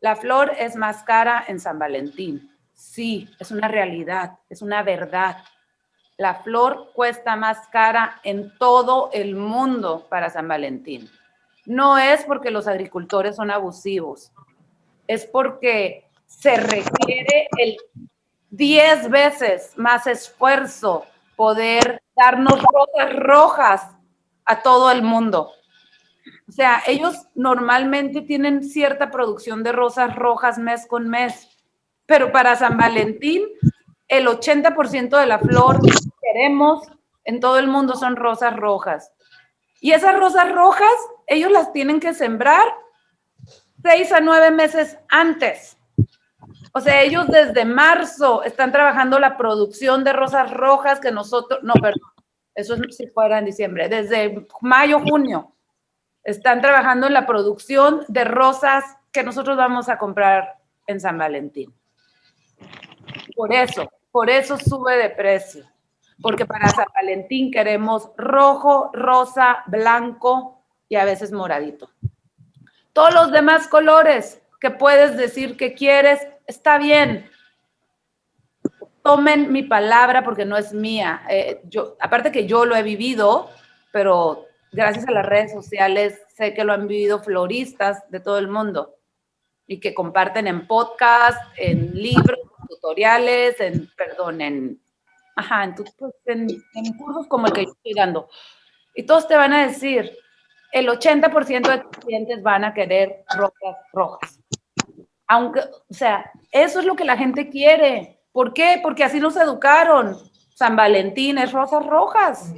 La flor es más cara en San Valentín. Sí, es una realidad, es una verdad. La flor cuesta más cara en todo el mundo para San Valentín. No es porque los agricultores son abusivos, es porque se requiere el 10 veces más esfuerzo poder darnos rosas rojas a todo el mundo. O sea, ellos normalmente tienen cierta producción de rosas rojas mes con mes, pero para San Valentín el 80% de la flor que queremos en todo el mundo son rosas rojas. Y esas rosas rojas, ellos las tienen que sembrar seis a nueve meses antes. O sea, ellos desde marzo están trabajando la producción de rosas rojas que nosotros, no, perdón, eso es si fuera en diciembre, desde mayo, junio, están trabajando en la producción de rosas que nosotros vamos a comprar en San Valentín. Por eso, por eso sube de precio. Porque para San Valentín queremos rojo, rosa, blanco y a veces moradito. Todos los demás colores que puedes decir que quieres, está bien. Tomen mi palabra porque no es mía. Eh, yo, aparte que yo lo he vivido, pero gracias a las redes sociales sé que lo han vivido floristas de todo el mundo y que comparten en podcast, en libros, tutoriales, en, perdón, en, ajá, en, pues, en, en cursos como el que yo estoy dando. Y todos te van a decir, el 80% de tus clientes van a querer rosas rojas. Aunque, o sea, eso es lo que la gente quiere. ¿Por qué? Porque así nos educaron. San Valentín es rosas rojas.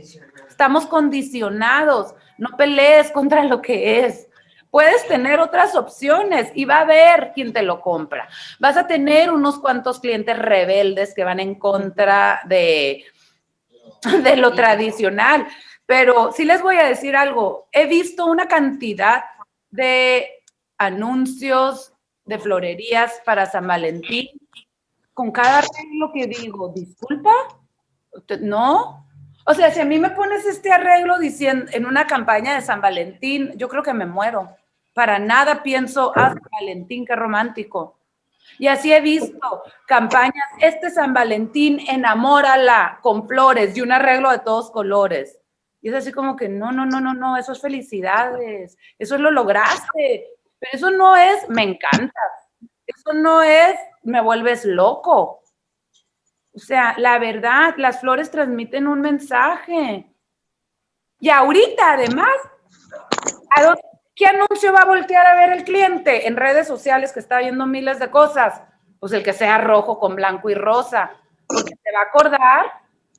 Estamos condicionados. No pelees contra lo que es. Puedes tener otras opciones y va a haber quien te lo compra. Vas a tener unos cuantos clientes rebeldes que van en contra de, de lo tradicional. Pero sí les voy a decir algo. He visto una cantidad de anuncios, de florerías para San Valentín, con cada arreglo que digo, disculpa, no. O sea, si a mí me pones este arreglo diciendo en una campaña de San Valentín, yo creo que me muero. Para nada pienso, ah, San Valentín, qué romántico. Y así he visto campañas, este San Valentín, enamórala con flores y un arreglo de todos colores. Y es así como que, no, no, no, no, no, eso es felicidades, eso es lo lograste, pero eso no es, me encanta. Eso no es, me vuelves loco. O sea, la verdad, las flores transmiten un mensaje. Y ahorita, además, ¿qué anuncio va a voltear a ver el cliente en redes sociales que está viendo miles de cosas? Pues el que sea rojo con blanco y rosa, porque se va a acordar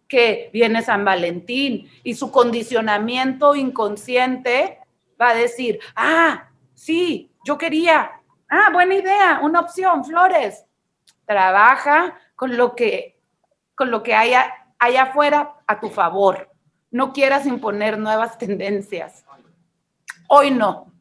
que viene San Valentín y su condicionamiento inconsciente va a decir, ah, sí, yo quería, ah, buena idea, una opción, flores. Trabaja con lo que, con lo que haya allá afuera a tu favor. No quieras imponer nuevas tendencias. Hoy no.